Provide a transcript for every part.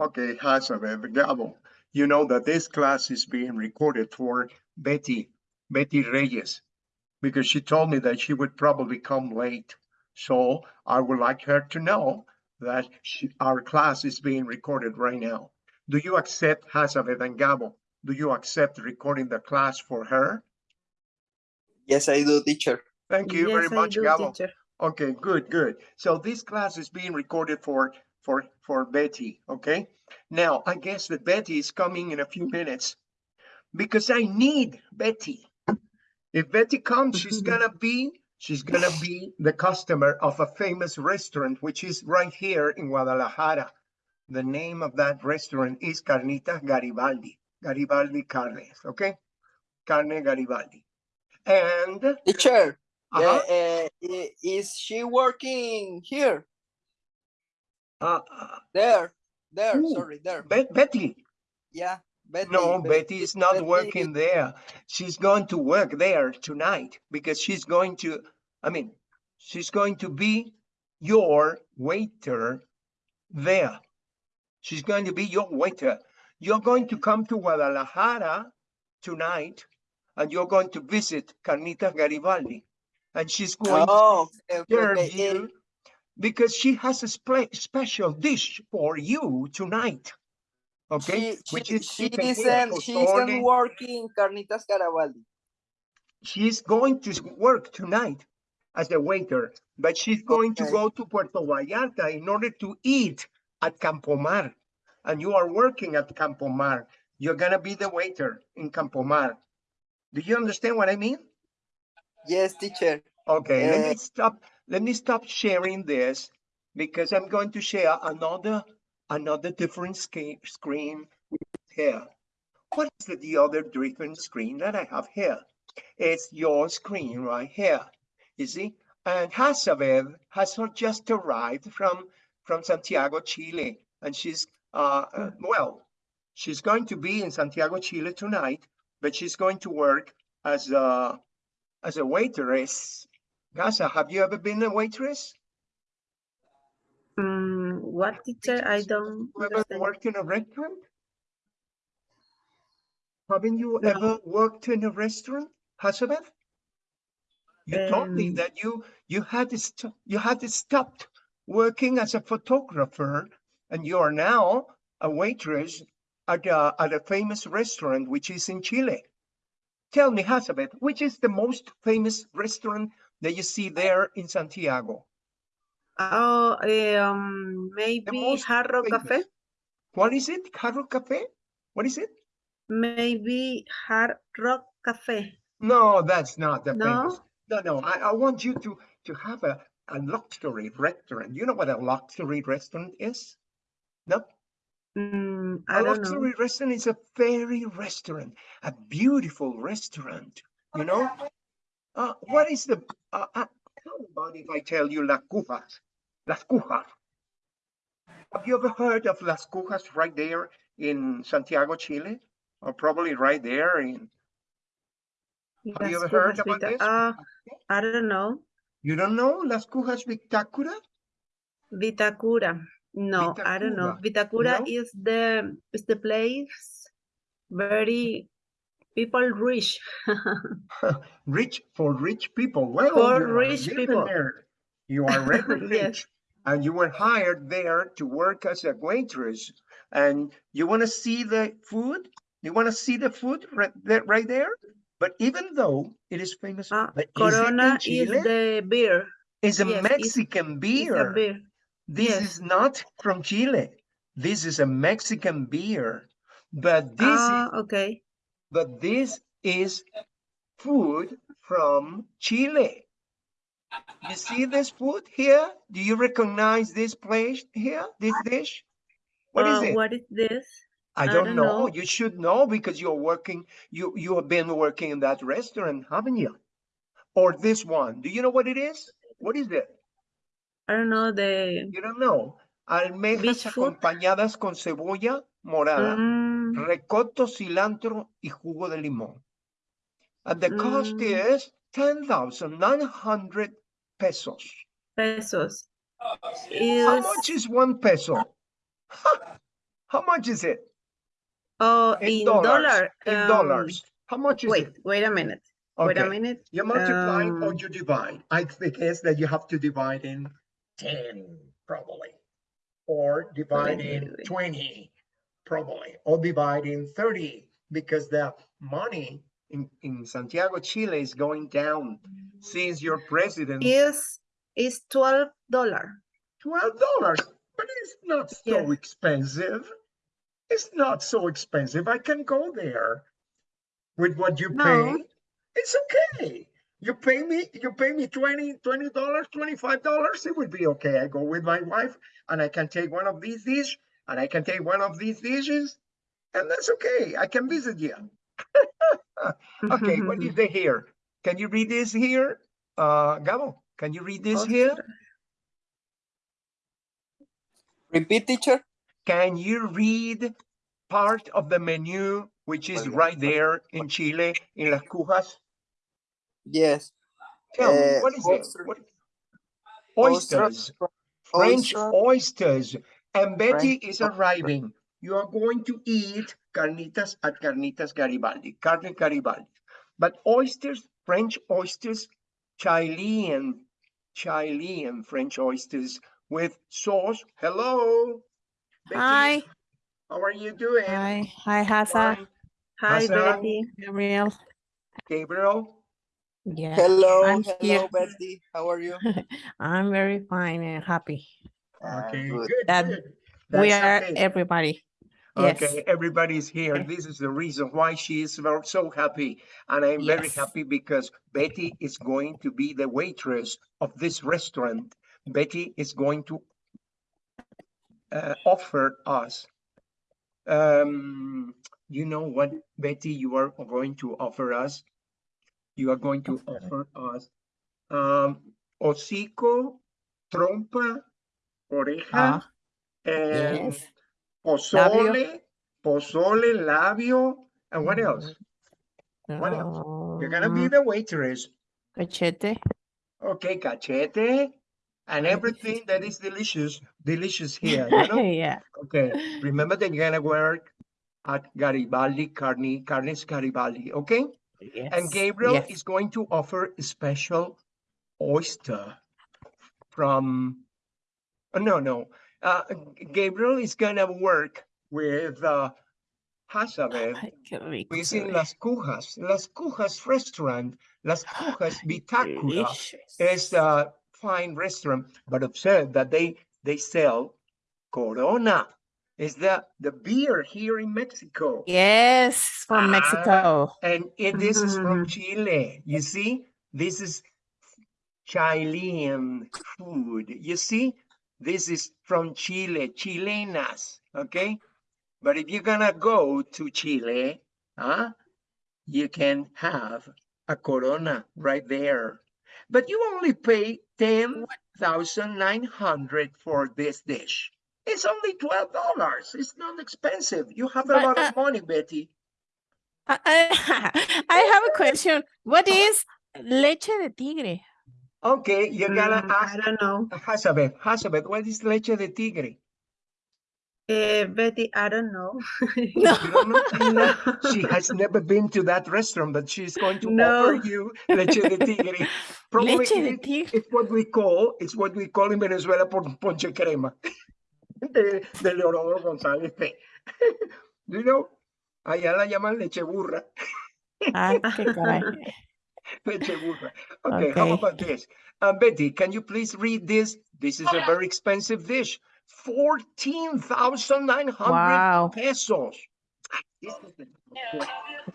Okay, Hazabeth, Gabo, you know that this class is being recorded for Betty, Betty Reyes, because she told me that she would probably come late. So I would like her to know that she, our class is being recorded right now. Do you accept Hazabeth and Gabo? Do you accept recording the class for her? Yes, I do, teacher. Thank you very Yes, I much, do, Gabo. teacher. Okay, good, good. So this class is being recorded for for for Betty, okay? Now, I guess that Betty is coming in a few minutes because I need Betty. If Betty comes, she's gonna be she's gonna be the customer of a famous restaurant which is right here in Guadalajara. The name of that restaurant is Carnitas Garibaldi. Garibaldi Carnes, okay? Carne Garibaldi. And Teacher, uh-huh, uh, uh, is she working here? Uh, There, there, Who? sorry, there. Bet- Betty, Yeah, Betty. No, Be- Betty is not Betty working there. She's going to work there tonight because she's going to, I mean, she's going to be your waiter there. She's going to be your waiter. You're going to come to Guadalajara tonight and you're going to visit Carnita Garibaldi. And she's going to Oh, okay, serve okay. you because she has a spe- special dish for you tonight. Okay, She, which she, is she isn't, she isn't working Carnitas Garibaldi. she's going to work tonight as a waiter, but she's going to go to Puerto Vallarta in order to eat at Campomar. And you are working at Campomar. You're gonna be the waiter in Campomar. Do you understand what I mean? Yes, teacher. Okay, let Eh. me stop, let me stop sharing this because I'm going to share another, another different screen here. What is the, the other different screen that I have here? It's your screen right here, you see? And Hazabeth has just arrived from, from Santiago, Chile, and she's, uh, uh, well, she's going to be in Santiago, Chile tonight, but she's going to work as a, as a waitress. Gaza, have you ever been a waitress? Mm, what teacher? I don't You ever worked in a restaurant? Haven't you No. ever worked in a restaurant, Hazabeth? You told me Um, that you you had to you had to stopped working as a photographer, and you are now a waitress at a at a famous restaurant which is in Chile. Tell me, Hazabeth, which is the most famous restaurant that you see there in Santiago? Oh, um, maybe Rock Cafe? What is it? Carro Cafe? What is it? Maybe Hard Rock Cafe. No, that's not the famous. No? No, no, I, I want you to, to have a, a luxury restaurant. You know what a luxury restaurant is? No? Mm, A I know. luxury restaurant is a fairy restaurant, a beautiful restaurant, you know? Uh, what is the, uh, uh, how about if I tell you Las Cujas? Las Cujas. Have you ever heard of Las Cujas right there in Santiago, Chile? Or probably right there in, Have you Las ever heard about Vita- this? Uh, I don't know. you don't know Las Cujas Victacura? Vitacura. No, I don't know. Vitacura No? is the is the place very people rich. rich for rich people. Well, For rich people. there. You are really Yes. rich, and you were hired there to work as a waitress. And you want to see the food? You want to see the food right there? Right there? But even though it is famous, but is Corona is Chile? the beer. It's a yes, Mexican It's beer. a beer. This yes. is not from Chile. This is a Mexican beer. But this is Ah, okay. But this is food from Chile. You see this food here? Do you recognize this place here, this dish? What is Uh, it? What is this? I I don't don't know. know. You should know because you're working, you, you have been working in that restaurant, haven't you? Or this one. Do you know what it is? What is it? I don't know the You don't know. Almejas acompañadas con cebolla morada. mm, rocoto, cilantro y jugo de limón. And the cost Mm. is 10,900 pesos. pesos. How much is one peso? How much is it? Oh, In in dollars, dollar. In um, dollars. How much is Wait, it? wait a minute. Okay. Wait a minute. You multiply or Um, you divide? I think guess that you have to divide in ten, probably. Or divide wait, in wait. twenty, probably, or divide in thirty, because the money in, in Santiago, Chile is going down since your president, Is is twelve dollar. twelve dollars, but it's not so Yes. expensive. It's not so expensive. I can go there with what you No. pay. It's okay. You pay me, you pay me 20 dollars, twenty-five dollars, it would be okay. I go with my wife and I can take one of these dishes and I can take one of these dishes. And that's okay. I can visit you. Okay, what is the here? Can you read this here? Uh, Gabo, can you read this here? Ostras. Repeat, teacher. Can you read part of the menu, which is right there in Chile, in Las Cujas? Yes. Tell me, Eh, what is it? oyster- What- oyster- Oysters, French oyster- oysters. And Betty French is arriving. You are going to eat carnitas at Carnitas Garibaldi, carne Garibaldi. But oysters, French oysters, Chilean, Chilean French oysters with sauce. Hello. Betty, Hi, How are you doing? hi, hi, Hasa, Fine. Hi, Hassan? Betty. Gabriel. Gabriel? Yeah, Hello, I'm hello, here. Betty. How are you? I'm very fine and happy. Ah, Okay, good. good, That good. We That's are okay. everybody. Yes. Okay, everybody's here. This is the reason why she is so happy. And I'm very happy because Betty is going to be the waitress of this restaurant. Betty is going to uh, offer us. Um, you know what, Betty, you are going to offer us? You are going to offer us um, hocico, trompa, oreja, Ah, and yes. pozole, pozole, labio, and what else? Mm, What else? You're gonna be um, the waitress. Cachete. Okay, cachete, and everything that is delicious, delicious here, you know? Yeah. Okay, remember that you're gonna work at Garibaldi, Carne, Carnes Garibaldi, okay? Yes. And Gabriel yes. is going to offer a special oyster from, no, no. Uh, Gabriel is gonna work with uh, Hazabeth, Ay, qué rico who is se in. Las Cujas, Las Cujas restaurant. Las Cujas Vitacura is a fine restaurant, but observe that they they sell Corona. Is the the beer here in Mexico? Yes, from Ah, Mexico. And it, this is from Mhm. Chile. You see, this is Chilean food. You see, this is from Chile, Chilenas. Okay, but if you're gonna go to Chile, huh, you can have a Corona right there. But you only pay ten thousand nine hundred for this dish. It's only twelve dollars. It's not expensive. You have a But, lot uh, of money, Betty. I, I, I have a question. What is leche de tigre? Okay, you're gonna Mm, I don't know. Hazabeth, Hazabeth, what is leche de tigre? Eh, Betty, I don't know. No. Don't know? No. She has never been to that restaurant, but she's going to No. offer you leche de tigre. Probably Leche de tigre. it's what we call, it's what we call in Venezuela por ponche crema. De, de Eliodoro González. You know, allá la llaman leche burra, Ay, qué caray. burra. Okay, how about this? Um, Betty, can you please read this? This is a very expensive dish. Fourteen thousand nine hundred Wow. pesos. This is the-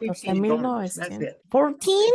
$15, That's it. Fourteen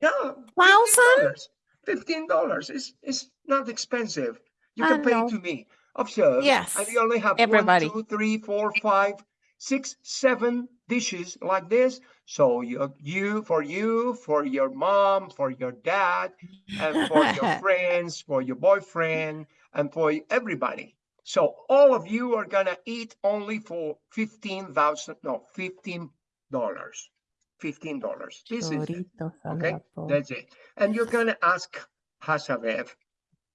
Yeah. thousand? Fifteen dollars is is not expensive. You can pay know. to me. Observe. And Yes, you only have everybody. one, two, three, four, five, six, seven dishes like this. So you, you for you, for your mom, for your dad, and for your friends, for your boyfriend, and for everybody. So all of you are gonna eat only for fifteen thousand, no, fifteen dollars. Fifteen dollars. This is it. Choritos al Okay, that's it. And you're gonna ask Hasabev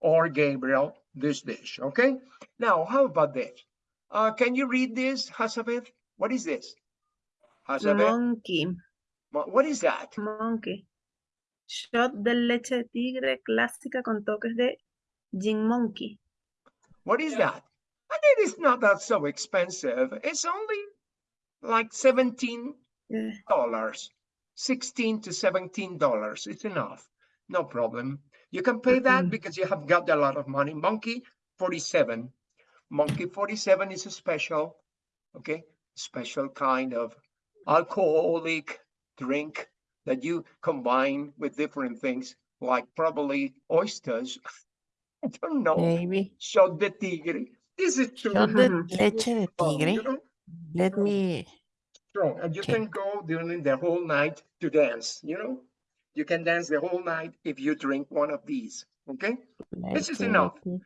or Gabriel this dish, okay? Now, how about this? Uh, can you read this, Hazabeth? What is this? Hazabeth, Monkey, Mo- what is that? monkey. Shot de leche de tigre clásica con toques de gin monkey. What is that? And it is not that so expensive. It's only like seventeen Yeah. dollars, sixteen to seventeen dollars. It's enough, no problem. You can pay that Mm-mm. because you have got a lot of money. Monkey forty-seven, Monkey forty-seven is a special, okay, special kind of alcoholic drink that you combine with different things, like probably oysters. I don't know. Maybe. Shot de tigre. This is too Shot de leche de strong, you tigre. know? Let me. strong and you can go during the whole night to dance you know you can dance the whole night if you drink one of these okay This is enough. tigre.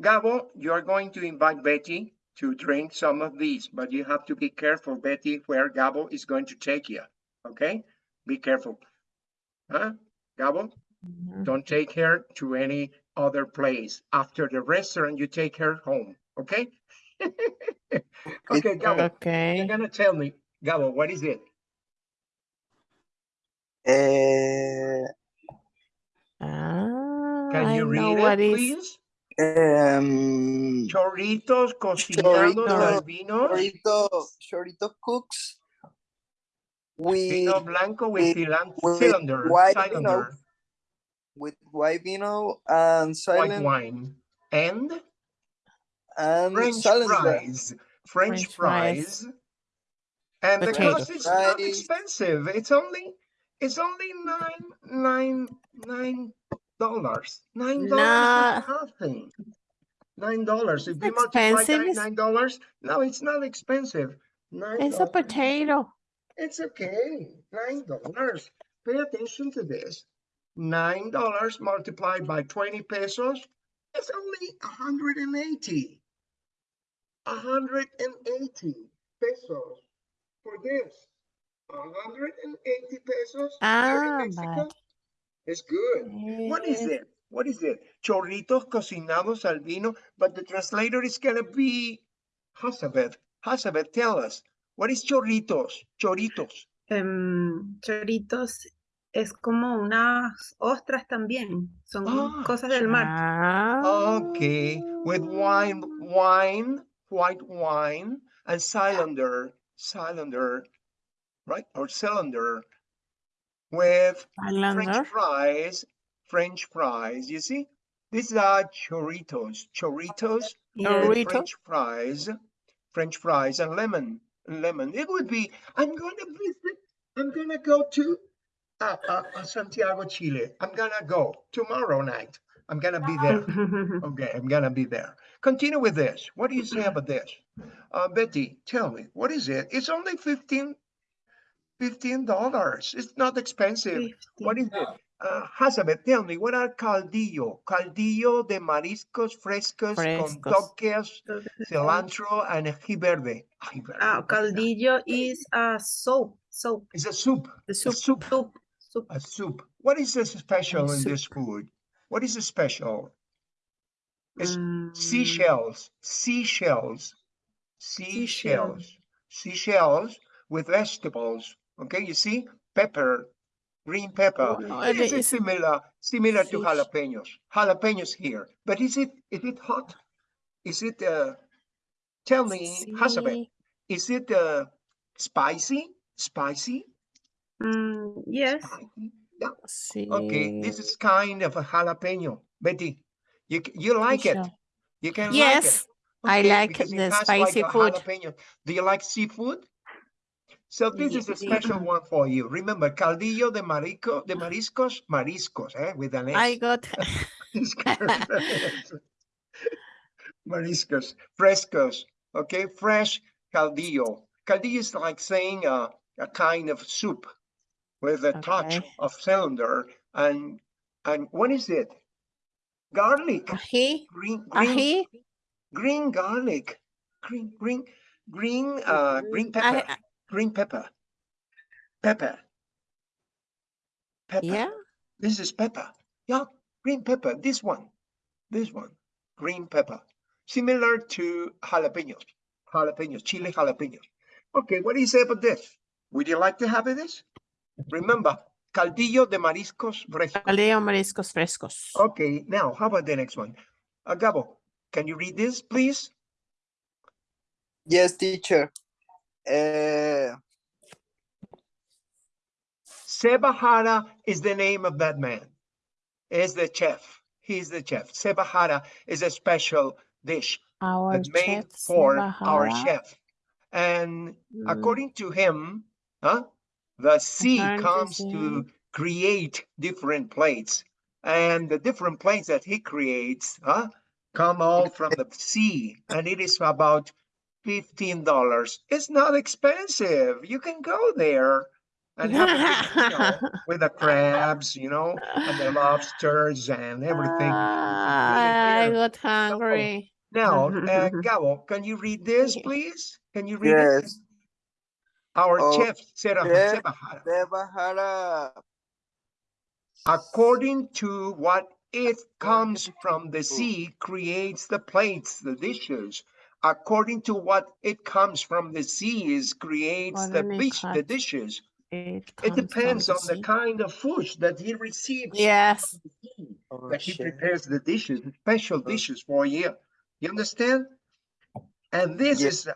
gabo you are going to invite betty to drink some of these but you have to be careful betty where gabo is going to take you okay? Be careful. Huh? Gabo? Mhm. don't take her to any other place. After the restaurant you take her home okay? Okay gabo Okay. you're gonna tell me gabo what is it? Uh, Ah, Can I you know read what it, is. Please? um, Chorritos cocinados al vino, chorito, chorito cooks with vino blanco with with- cilan- with cylinder, white vino, with white vino and white wine, and and French cylinder. fries, French French fries. fries. And the Potato cost is not expensive. It's only, it's only nine, nine, nine dollars. Nine dollars is nothing. Nine dollars. If you multiply expensive, that nine dollars, no, it's not expensive. Nine It's a potato. It's okay, nine dollars. Pay attention to this. Nine dollars multiplied by twenty pesos, it's only a hundred and eighty. A hundred and eighty pesos for this. A hundred and eighty pesos here in Ah, Mexico. but. It's good. What is it? What is it? Chorritos cocinados al vino, but the translator is gonna be Hazabeth. Hazabeth, tell us, what is chorritos? Chorritos. Em, choritos es como unas ostras también. Son Ah, cosas del mar. Ah. Okay, with wine, wine, white wine, and cylinder, cylinder, right? Or cylinder with Cylinder. French fries, French fries. You see, these are chorritos, chorritos Yes. French fries, French fries, and lemon, lemon. It would be. I'm going to visit. I'm going to go to uh, uh, uh, Santiago, Chile. I'm gonna go tomorrow night. I'm gonna be there. Okay, I'm gonna be there. Continue with this. What do you say about this? Uh, Betty, tell me, what is it? It's only 15 $15. It's not expensive. What is it? Uh, Hazabeth, tell me, what are caldillo? Caldillo de mariscos frescos, con toques, cilantro, and ají verde. Ají verde, Ah, what is that? caldillo is a soap, soap, It's a soup. A soup, soup. soup, soup. A soup. What is the special in this food? What is the special? It's Mm, seashells, seashells, Seashell. seashells, seashells with vegetables. Okay, you see, pepper, green pepper. No, It it is is- similar, similar to jalapenos. Jalapenos here, but is it is it hot? Is it? Uh, tell me, Hazabeth, Sí. is it uh, spicy? Spicy? mm, yes, Spicy? Yeah. Sí. Okay, this is kind of a jalapeno. Betty, you you like it? You can Yes, I like it. Okay, like the spicy like food. jalapeno. Do you like seafood? So this is a special one for you. Remember, caldillo de marico, de mariscos, mariscos, eh, with an S. I got. Mariscos, frescos, okay, fresh caldillo. Caldillo is like saying a, a kind of soup with a touch of cylinder and and what is it? Garlic, Ají. green green Ají. green garlic, green green green uh green I- pepper, I- green pepper, pepper, pepper. Yeah. This is pepper. Yeah, green pepper. This one, this one, green pepper, similar to jalapenos. Jalapenos, chile jalapenos. Okay, what do you say about this? Would you like to have this? Remember, caldillo de mariscos frescos. Caldillo mariscos frescos. Okay, now how about the next one? Uh, Gabo, can you read this, please? Yes, teacher. Uh, Seba Jara is the name of that man. Is the chef. He's the chef. Seba Jara is a special dish Our made chef for Seba our chef. And Mm, according to him, huh, the sea comes to create different plates. And the different plates that he creates, huh, come all from the sea. And it is about $15. It's not expensive. You can go there and have a big meal with the crabs, you know, and the lobsters and everything. Ah, I got hungry. Now, uh, Gabo, can you read this, please? Can you read it? yes, Our Oh, chef, Sarah chef. Seba Jara. according to what it comes from the sea creates the plates, the dishes. According to what it comes from the sea is creates the an dish, the dishes. It, It comes from depends on the kind of food that he receives. Yes. from sea, Our That he prepares the dishes, special Uh. dishes for you. You understand? And this Yes. is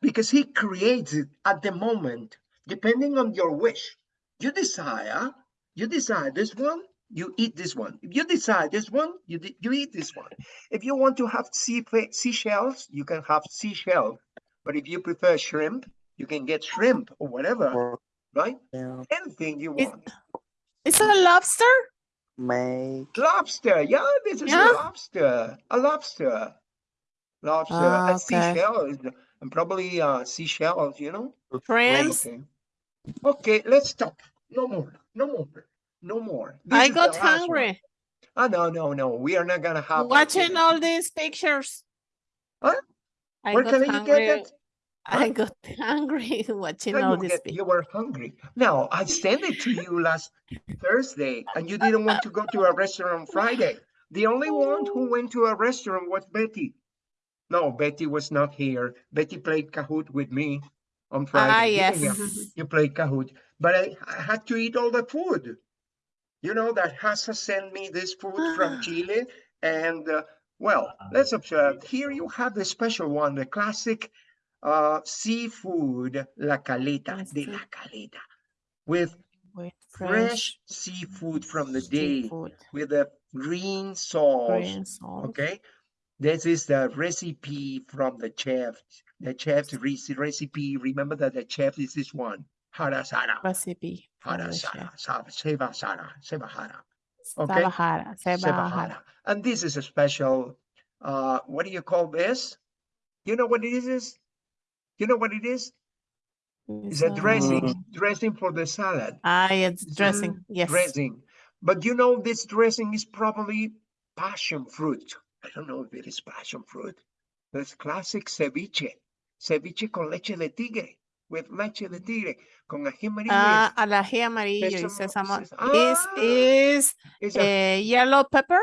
because he creates it at the moment, depending on your wish. You desire, you desire this one, you eat this one. If you decide this one, you di- you eat this one. If you want to have sea seashells, you can have seashell. But if you prefer shrimp, you can get shrimp or whatever, right? yeah, Anything you It- is it a lobster? Make. Lobster, yeah, this is Yeah? a lobster, a lobster. Lobster, Ah, a okay. seashell, is- and probably uh, seashells, you know? Shrimps? Okay. Okay, let's stop. No more, no more, no more. This I got one. hungry. Ah, no, no, no, we are not gonna have. Watching all these pictures. Huh? I Where got can you get that? I got hungry watching How all get, pictures. you were hungry. Now, I sent it to you last Thursday and you didn't want to go to a restaurant on Friday. The only one who went to a restaurant was Betty. No, Betty was not here. Betty played Kahoot with me on Friday. Ah, yes. you? You played Kahoot, but I, I had to eat all the food. You know that Hasa sent me this food from Chile and uh, well, let's observe. Here you have the special one, the classic uh, seafood, la caleta, Yes, de la caleta, with With fresh seafood from the day, seafood, with a green sauce. green sauce. Okay, this is the recipe from the chef. The chef's recipe. Remember that the chef is this one, Hara Sara. Recipe. Hara Sara, chef. Sa- Seba Sara, Seba Hara. Okay. Sabahara. Sebahara. And this is a special, uh, what do you call this? You know what it is? You know what it is? It's a dressing, dressing for the salad. Ah, it's It's dressing. Yes. Dressing. But you know, this dressing is probably passion fruit. I don't know if it is passion fruit. It's classic ceviche. Ceviche con leche de tigre. With leche de tigre. Con ají amarillo. Ah, al ají amarillo y Sésamo- sésamo. Is Ah. is It's a eh, yellow pepper?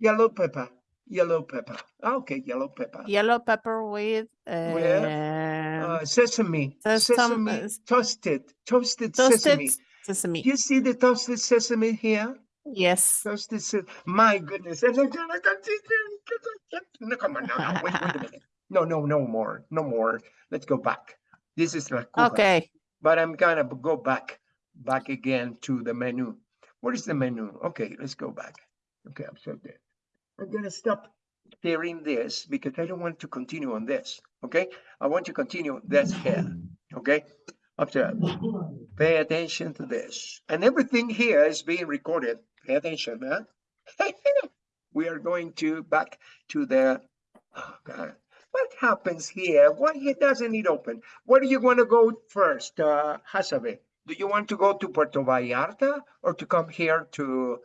yellow pepper. Yellow pepper. Ah, Okay, yellow pepper. Yellow pepper with um, Uh, sesame, There's sesame, uh, toasted, toasted toasted sesame. sesame. You see the toasted sesame here? Yes. Toasted se- My goodness. I'm not gonna continue. No, come on, no, no, wait, wait a minute. No, no, no more, no more. Let's go back. This is La Cuba, Okay. but I'm gonna go back, back again to the menu. What is the menu? Okay, let's go back. Okay, I'm so dead. I'm gonna stop sharing this because I don't want to continue on this, okay? I want to continue this here, okay? Observe. Pay attention to this. And everything here is being recorded. Pay attention, man. We are going to back to the, oh God. What happens here? Why he doesn't it open? Where do you want to go first, uh, Hasabe? Do you want to go to Puerto Vallarta or to come here to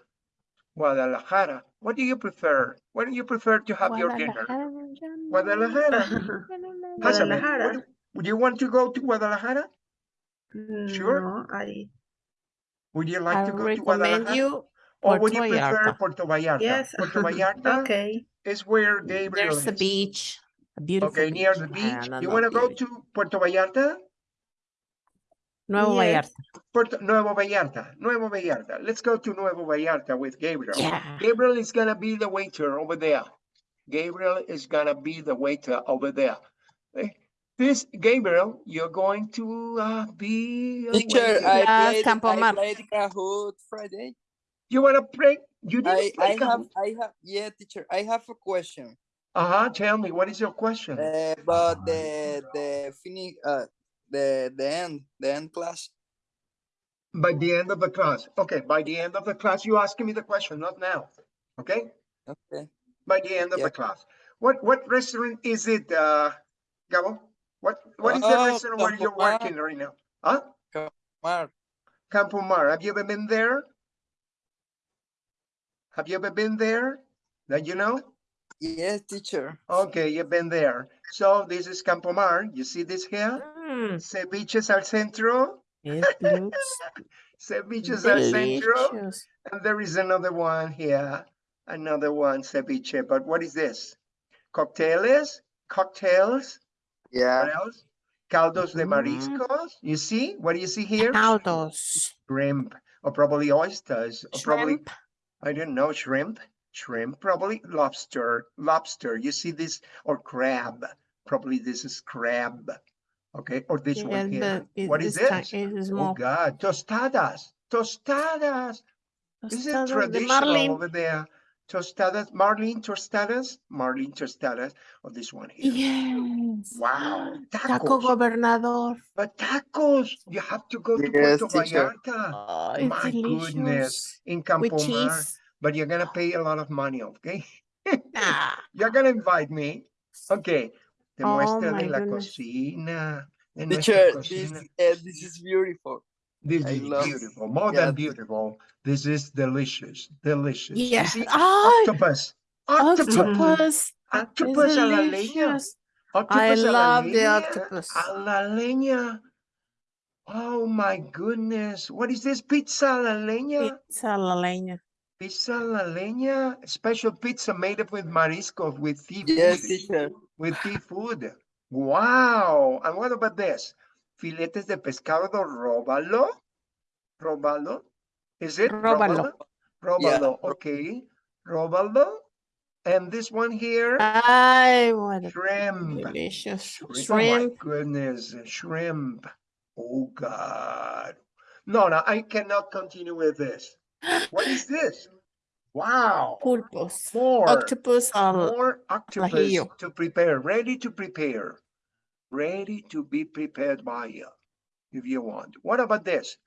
Guadalajara? What do you prefer? Where do you prefer to have your dinner? Guadalajara. Hasabe, Guadalajara. what do- Would you want to go to Guadalajara? Sure. I, Would you like I to go to recommend Guadalajara? you Or would you prefer Vallarta. Puerto Vallarta? yes. Puerto Vallarta Okay. is where Gabriel There's a beach. A beautiful Okay, near the Ah, beach. You want to go to Puerto Vallarta? Nuevo Yes. Vallarta. Puerto, Nuevo Vallarta, Nuevo Vallarta. Let's go to Nuevo Vallarta with Gabriel. Yeah. Gabriel is gonna be the waiter over there. Gabriel is gonna be the waiter over there. Eh, This, Gabriel, you're going to uh, be Teacher, waiter. I played, Campo I played Kahoot Friday. You wanna play? You didn't play I have, I have, yeah, teacher, I have a question. Uh-huh, tell me, what is your question? Uh, but the, the finish, uh, the, the end, the end class. By the end of the class. Okay, by the end of the class, you asking me the question, not now. Okay? Okay. By the end of the class. What, what restaurant is it, uh, Gabo? What, what is the Oh, restaurant where you're Mar. working right now? Huh? Mark, Campo Mar, have you ever been there? Have you ever been there? That you know? Yes, teacher. Okay, you've been there. So this is Campo Mar. You see this here? Mm, Ceviches al centro. it looks Ceviches al centro. And there is another one here. Another one, ceviche. But what is this? Cocktails? Cocktails? Yeah. What else? Caldos de Mhm. mariscos. You see? What do you see here? Caldos. Shrimp, or probably oysters, or probably I don't know, shrimp, shrimp, probably lobster, lobster. You see this, or crab. Probably this is crab. Okay, or this Yeah, one here. it What is is this? It is Oh. God, tostadas, tostadas. This is tostadas traditional marlin. over there. Tostadas, marlin tostadas, marlin tostadas, or this one here. Yes. Wow, Taco gobernador. but tacos, you have to go to Yes, Puerto teacher. Vallarta. Oh, it's My goodness, delicious. in With Campo Mar. cheese. But you're gonna pay a lot of money, okay? You're gonna invite me, okay? Oh, Demuéstrale my la goodness. cocina. de nuestra Teacher, this, uh, this is beautiful. This I is beautiful, more yeah, than beautiful. This is delicious, delicious. You yeah. see, Ah, octopus, octopus, octopus. octopus It's a la leña. delicious. Octopus a la love the octopus. A la leña. Oh my goodness, what is this pizza a la leña? Pizza a la leña. Pizza la leña, special pizza made up with mariscos, with seafood. Yes, teacher. with seafood. Wow. And what about this? Filetes de pescado róbalo. Róbalo. Is it? Róbalo. Róbalo. Okay. Róbalo. And this one here, I what a shrimp. delicious Shrimp. Oh my shrimp. goodness, shrimp. Oh God. No, no, I cannot continue with this. What is this? Wow. Pulpos. More. Octopus al More octopus ajillo. to prepare, ready to prepare, ready to be prepared by you, if you want. What about this?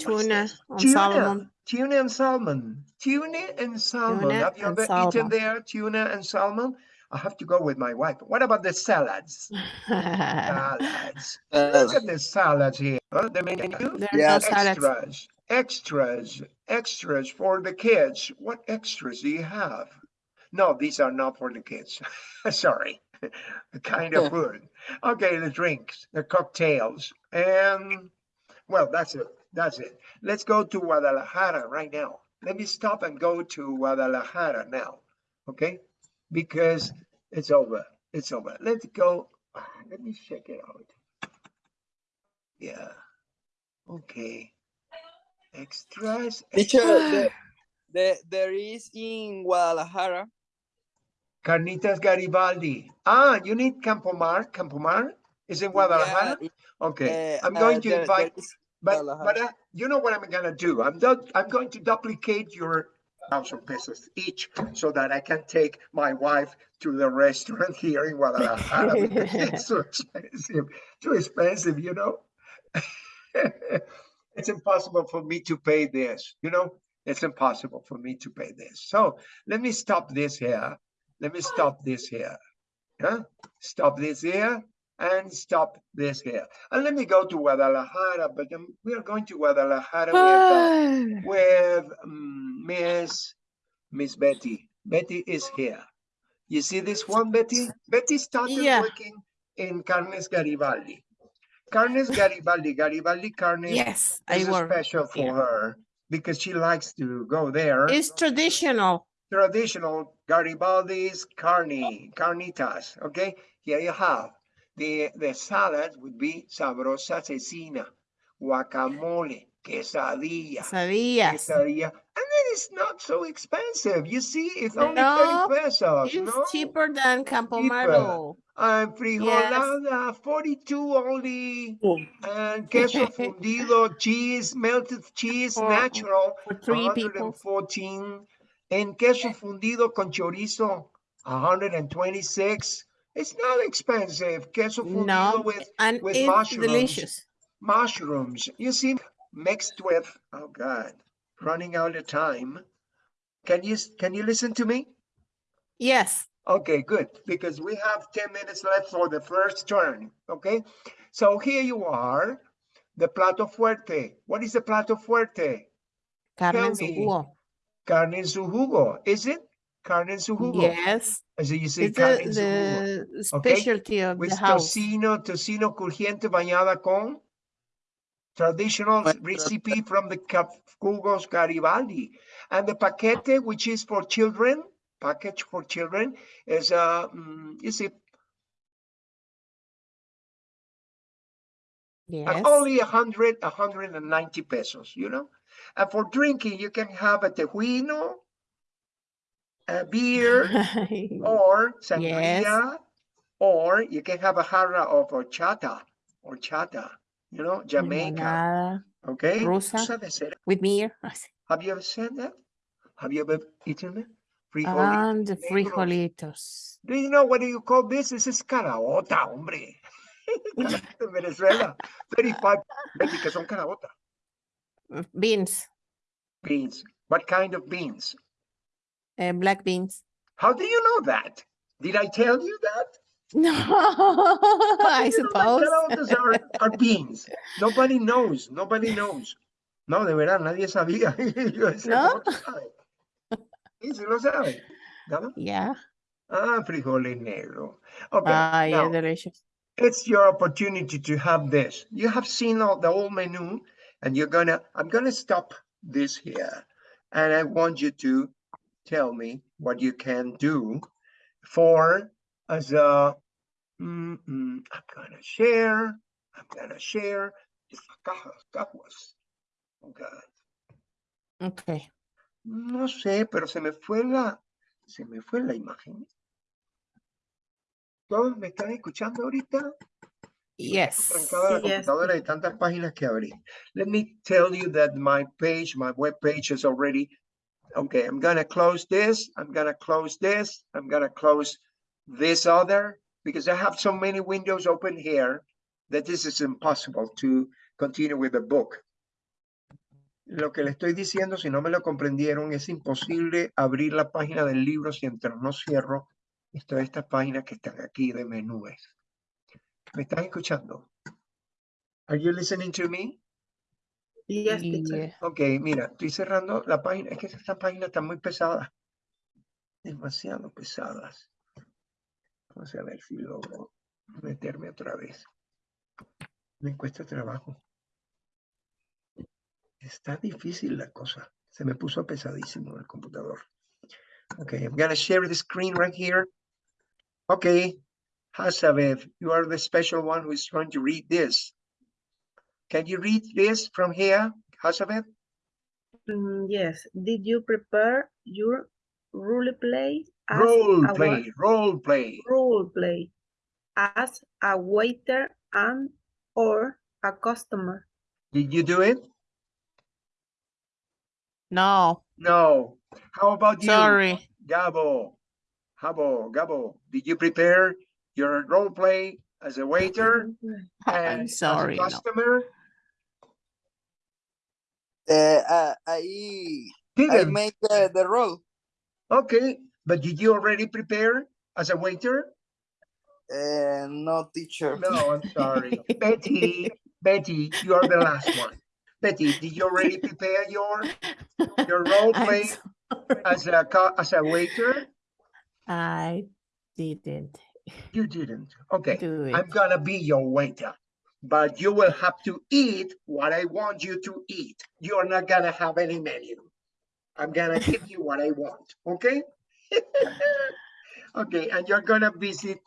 tuna this? Tuna, salmon. tuna and salmon, tuna and salmon. Tuna Have you and ever eaten there, tuna and salmon? I have to go with my wife. What about the salads? Salads. Look at the salads here. Oh, huh? The menu. There's Yeah, no salads. Extras, extras, extras for the kids. What extras do you have? No, these are not for the kids. Sorry. the kind of food. Okay, the drinks, the cocktails, and well, that's it. That's it. Let's go to Guadalajara right now. Let me stop and go to Guadalajara now. Okay? Because it's over. It's over. Let's go. Let me check it out. Yeah. Okay. Extras. Teacher, extras. the, the, there is in Guadalajara. Carnitas Garibaldi. Ah, you need Campomar. Campomar is in Guadalajara. Yeah, Okay, uh, I'm uh, going to there- there invite, is but, but uh, you know what I'm gonna do? I'm I'm going to duplicate your thousand pesos each so that I can take my wife to the restaurant here in Guadalajara. It's so expensive, too expensive, you know? It's impossible for me to pay this, you know? It's impossible for me to pay this. So let me stop this here. Let me stop this here. Huh? Stop this here and stop this here. And let me go to Guadalajara, but um, we are going to Guadalajara with, uh, with um, Miss Miss Betty. Betty is here. You see this one, Betty? Betty started Yeah. working in Carnes Garibaldi. Carnes Garibaldi, Garibaldi Carnes Yes, is special for there. her because she likes to go there. It's traditional. traditional Garibaldi's carne, carnitas, okay? Here you have, the, the salad would be sabrosa cecina, guacamole, quesadilla, Quesadillas. quesadilla, and then it's not so expensive. You see, it's only No, 30 pesos, It's no? cheaper than Campomaro. And frijolada, 42 only, oh. and queso fundido, cheese, melted cheese, For- natural, For three people. 114, and queso fundido con chorizo, 126. It's not expensive. Queso fundido No, with and with it's mushrooms. delicious. mushrooms. You see, mixed with oh god, running out of time. Can you can you listen to me? Yes. Okay, good, because we have 10 minutes left for the first turn, okay? So here you are, the plato fuerte. What is the plato fuerte? Carne en su jugo. Carne en su jugo, is it? Carne en su jugo. Yes. So you say It's carne the, en su jugo. the okay? specialty of With the house. tocino, tocino crujiente bañada con traditional recipe from the Cap- jugos Garibaldi. And the paquete, which is for children, package for children, is, uh, mm, you see, Yes. Uh, only a hundred, a hundred and ninety pesos, you know? And for drinking, you can have a tejuino, a beer, or sangria, or you can have a jarra of horchata, horchata, you know, Jamaica, okay? rusa. Rusa de cera. with beer. Have you ever said that? Have you ever eaten it? Frijolitos And the frijolitos. Do you know what do you call this? This is caraota, hombre. Venezuela, 35, Betty, que son caraota. Beans. Beans. What kind of beans? Uh, black beans. How do you know that? Did I tell you that? No, I know suppose. are, are beans. Nobody knows. Nobody knows. No, de verdad, nadie sabía. Yo decía, ¿No? Sí, sí lo sabe. ¿No? Yeah. Ah, frijoles negros. Okay, Ah, yeah, now, delicious. it's your opportunity to have this. You have seen all the whole menu and you're gonna, I'm gonna stop this here. And I want you to tell me what you can do for as a, mm, mm, I'm gonna share, I'm gonna share. Esta caja, cajas. Okay. Okay. No sé, pero se me fue la, se me fue la imagen. ¿Todos me están escuchando ahorita? Yes. trancada la Yes. computadora de tantas páginas que abrí. Let me tell you that my page, my web page is already, okay, I'm gonna close this, I'm gonna close this, I'm gonna close this other, because I have so many windows open here that this is impossible to continue with the book. Lo que le estoy diciendo, si no me lo comprendieron, es imposible abrir la página del libro si mientras no cierro esto- estas páginas que están aquí de menúes. ¿Me están escuchando? Are you listening to me? Yes. Yeah. Ok, mira, estoy cerrando la página. Es que estas páginas están muy pesadas. Demasiado pesadas. Vamos a ver si logro meterme otra vez. Me cuesta trabajo. Está difícil la cosa. Se me puso pesadísimo el computador. Okay, I'm gonna share the screen right here. Okay, Hasabev, you are the special one who is going to read this. Can you read this from here, Hasabev? Mm, yes. Did you prepare your role play as Role a play, role play. role play as a waiter and or a customer? Did you do it? No, No. How about you? sorry. Gabo, Gabo, Gabo, did you prepare your role play as a waiter and I'm as a sorry. No. customer? Uh, uh, I I Didn't. make the, the role. Okay, but did you already prepare as a waiter? Uh, no teacher. No, I'm sorry. Betty, Betty, you are the last one. Betty, did you already prepare your your role I'm play as a as a waiter? I didn't You didn't. Okay. I'm gonna be your waiter, but you will have to eat what I want you to eat. You're not gonna have any menu. I'm gonna give you what I want, okay? Okay, and you're gonna visit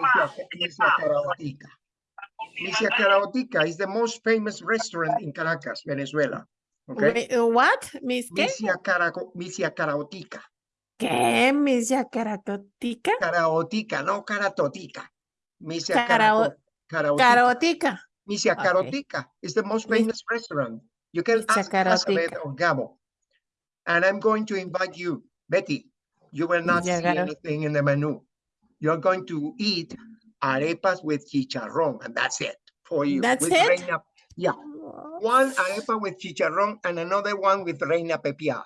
Misia Misia Caraotica. Misia Caraotica is the most famous restaurant in Caracas, Venezuela. Okay? Wait, uh, what? Miss qué? Misia, Caraco- Misia Caraotica. ¿Qué? Miss Yacaracotica? Karaotica, no Karatotica. Misia Carao- Caraotica. Carotica. Misia Okay. Carotica is the most famous restaurant. You can Misia ask Elizabeth or Gabo. And I'm going to invite you, Betty. You will not see Misia anything in the menu. You're going to eat arepas with chicharrón, and that's it for you. That's with it? Reina, yeah, oh. one arepa with chicharrón and another one with reina pepia.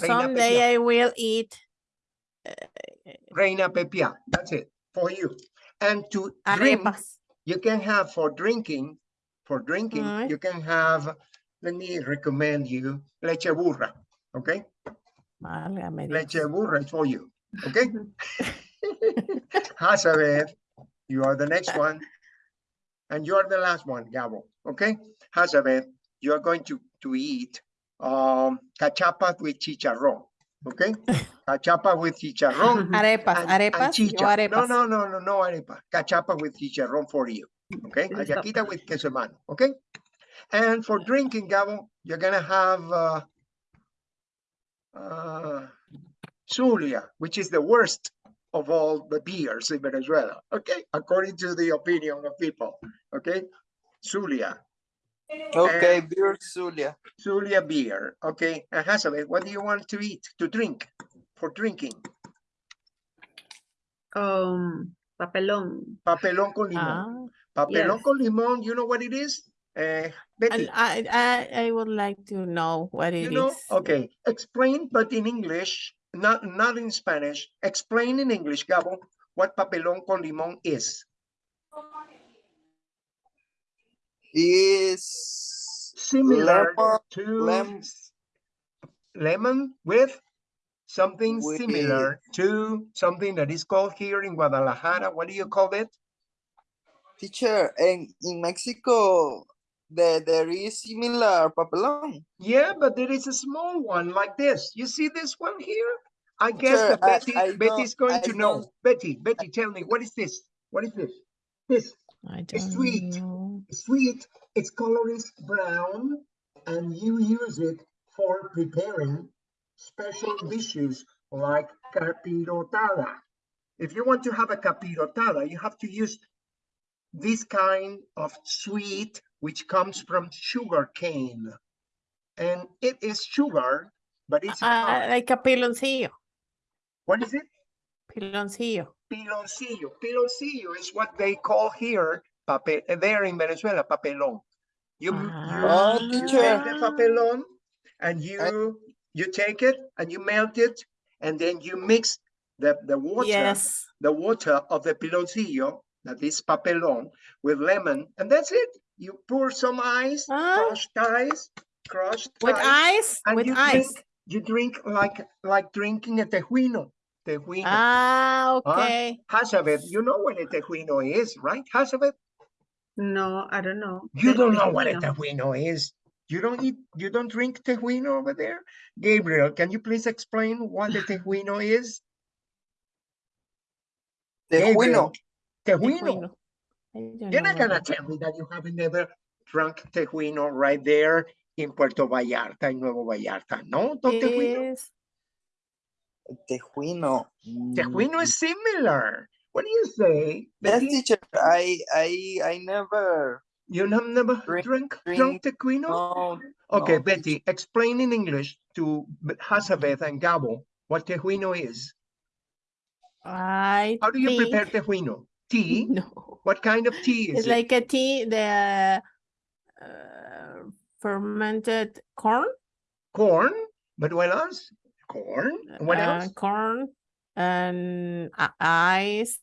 Reina Someday Pepiá. I will eat eh, Reina pepia, that's it for you. And to drink, arepas. you can have for drinking, for drinking, you can have, let me recommend you leche burra, okay? Dios. Leche burra for you, okay? Hazabeth, you are the next one. And you are the last one, Gabo, okay? Hazabeth, you are going to, to eat um, cachapa with chicharrón, okay? Cachapa with chicharrón. Arepas, and- and arepas, yo chicha. No, arepas. no, no, no, no arepa. Cachapa with chicharrón for you, okay? Hallaquita with queso mano, okay? And for drinking, Gabo, you're gonna have uh, uh, Zulia, which is the worst of all the beers in Venezuela, okay? According to the opinion of people, okay? Zulia, Okay, beer Zulia. Zulia beer, okay? And Hazabeth, what do you want to eat, to drink, for drinking? Um, papelón. Papelón con limón. Ah, Papelón Yes. con limón, you know what it is? Uh, Betty, I, I, I would like to know what it you is. Okay, explain, but in English, not, not in Spanish. Explain in English, Gabo, what papelón con limón is. Is Similar lemon, to lem- lemon with something With- similar to something that is called here in Guadalajara. What do you call it? teacher, and in Mexico, there, there is similar papelón. Yeah, but there is a small one like this. You see this one here? I guess Sure, that Betty, I Betty's don't- going I to know. don't- Betty, Betty, tell me, what is this? What is this? This I It's don't sweet. know. Sweet, its color is brown, and you use it for preparing special dishes like capirotada. If you want to have a capirotada, you have to use this kind of sweet, which comes from sugar cane. And it is sugar, but it's Ah, hard. like a piloncillo, what is it? piloncillo. Piloncillo. Piloncillo is what they call here, papel, there in Venezuela, papelón. You, m- Ah. Oh, you, you take the papelón and you, you take it and you melt it and then you mix the, the water, Yes. the water of the piloncillo, that is papelón, with lemon, and that's it. You pour some ice, Ah. crushed ice, crushed With ice, ice, and with you ice. drink, you drink like, like drinking a tejuino, tejuino. Ah, okay. Hazabeth, you know what a tejuino is, right? Hazabeth, No, I don't know. you don't know what a tejuino. tejuino is. You don't eat, you don't drink tejuino over there? Gabriel, can you please explain what a tejuino is? Tejuino. Tejuino. Tejuino. I don't You're not gonna tell me that you haven't never drunk tejuino right there in Puerto Vallarta, in Nuevo Vallarta. No, don't tejuino. Tejuino. Tejuino is similar. What do you say? Yes, Betty? teacher. I I I never. You have never Drink- drunk, drunk tejuino? No. Okay, no, Betty, explain in English to B- Hazabeth and Gabo what tejuino is. I How do you think- prepare tejuino? Tea? No. What kind of tea is It's it? like a tea, the uh, fermented corn. Corn? But what else? Corn? And What uh, else? Corn and uh, ice